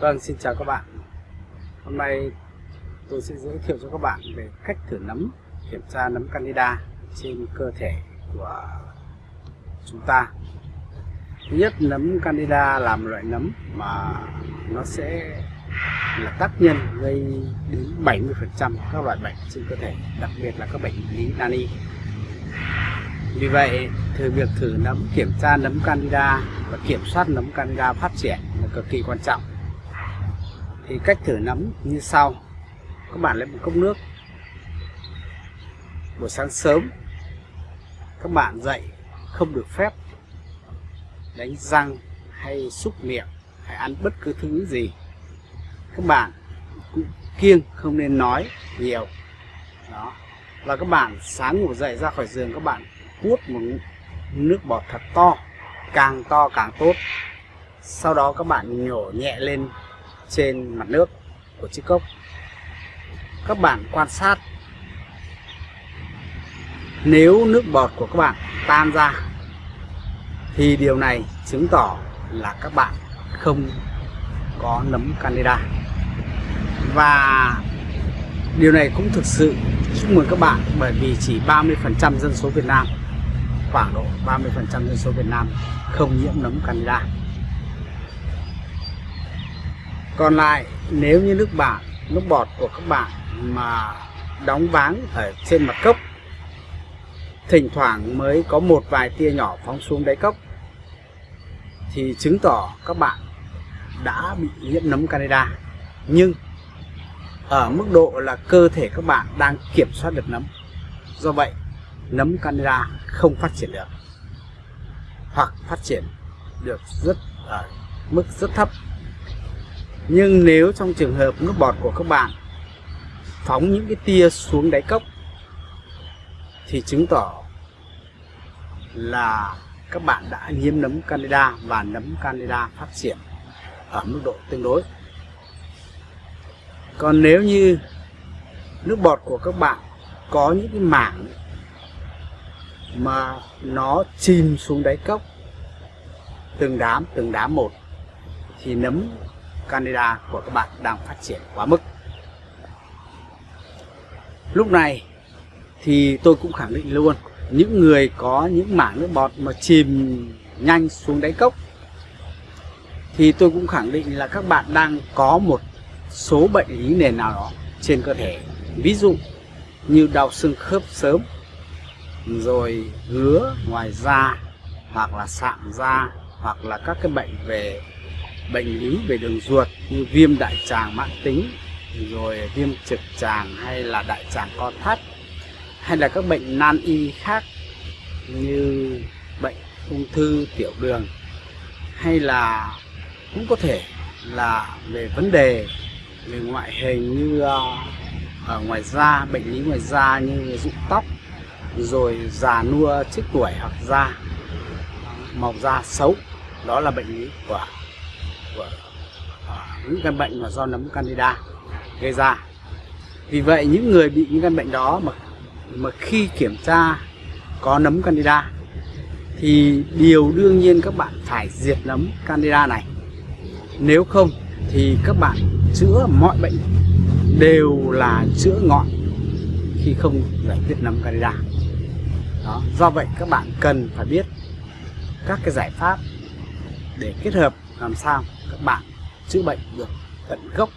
Vâng, xin chào các bạn. Hôm nay tôi sẽ giới thiệu cho các bạn về cách thử nấm, kiểm tra nấm Candida trên cơ thể của chúng ta. Thứ nhất, nấm Candida là một loại nấm mà nó sẽ là tác nhân gây đến 70% các loại bệnh trên cơ thể, đặc biệt là các bệnh lý nani. Vì vậy, thử việc thử nấm, kiểm tra nấm Candida và kiểm soát nấm Candida phát triển là cực kỳ quan trọng thì cách thử nấm như sau. Các bạn lấy một cốc nước. Buổi sáng sớm, các bạn dậy không được phép đánh răng hay xúc miệng hay ăn bất cứ thứ gì. Các bạn cũng kiêng không nên nói nhiều. Đó. Và các bạn sáng ngủ dậy ra khỏi giường, các bạn hút một nước bọt thật to, càng to càng tốt. Sau đó các bạn nhổ nhẹ lên trên mặt nước của chiếc cốc các bạn quan sát. Nếu nước bọt của các bạn tan ra, thì điều này chứng tỏ là các bạn không có nấm Canada và điều này cũng thực sự chúc mừng các bạn bởi vì chỉ 30% dân số Việt Nam, khoảng độ 30% dân số Việt Nam không nhiễm nấm Canada còn lại, nếu như nước bạn, nước bọt của các bạn mà đóng váng ở trên mặt cốc, thỉnh thoảng mới có một vài tia nhỏ phóng xuống đáy cốc, thì chứng tỏ các bạn đã bị nhiễm nấm Canada. Nhưng ở mức độ là cơ thể các bạn đang kiểm soát được nấm. Do vậy, nấm Canada không phát triển được, hoặc phát triển được rất ở mức rất thấp nhưng nếu trong trường hợp nước bọt của các bạn phóng những cái tia xuống đáy cốc, thì chứng tỏ là các bạn đã nhiễm nấm candida và nấm candida phát triển ở mức độ tương đối. Còn nếu như nước bọt của các bạn có những cái mảng mà nó chìm xuống đáy cốc, từng đám từng đám một, thì nấm Canada của các bạn đang phát triển quá mức. Lúc này thì tôi cũng khẳng định luôn, những người có những mảng nước bọt mà chìm nhanh xuống đáy cốc, thì tôi cũng khẳng định là các bạn đang có một số bệnh lý nền nào đó trên cơ thể ví dụ như đau xương khớp sớm, rồi ngứa ngoài da, hoặc là sạm da, hoặc là các cái bệnh về bệnh lý về đường ruột như viêm đại tràng mãn tính, rồi viêm trực tràng hay là đại tràng co thắt, hay là các bệnh nan y khác như bệnh ung thư tiểu đường, hay là cũng có thể là về vấn đề về ngoại hình như ờ, ở ngoài da, bệnh lý ngoài da như rụng tóc, rồi già nua trước tuổi hoặc da, màu da xấu, đó là bệnh lý của của à, những căn bệnh mà do nấm candida gây ra. Vì vậy, những người bị những căn bệnh đó mà mà khi kiểm tra có nấm candida, thì điều đương nhiên các bạn phải diệt nấm candida này. Nếu không, thì các bạn chữa mọi bệnh đều là chữa ngọn khi không giải quyết nấm candida. Đó, do vậy các bạn cần phải biết các cái giải pháp để kết hợp làm sao các bạn chữa bệnh được tận gốc